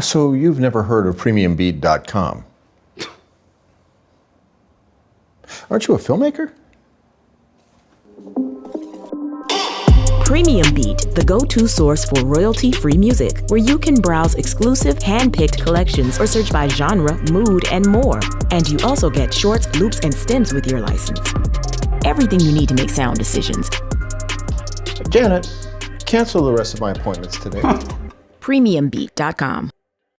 So you've never heard of PremiumBeat.com? Aren't you a filmmaker? Premium Beat, the go-to source for royalty-free music, where you can browse exclusive, hand-picked collections or search by genre, mood, and more. And you also get shorts, loops, and stems with your license. Everything you need to make sound decisions. Janet, cancel the rest of my appointments today. PremiumBeat.com.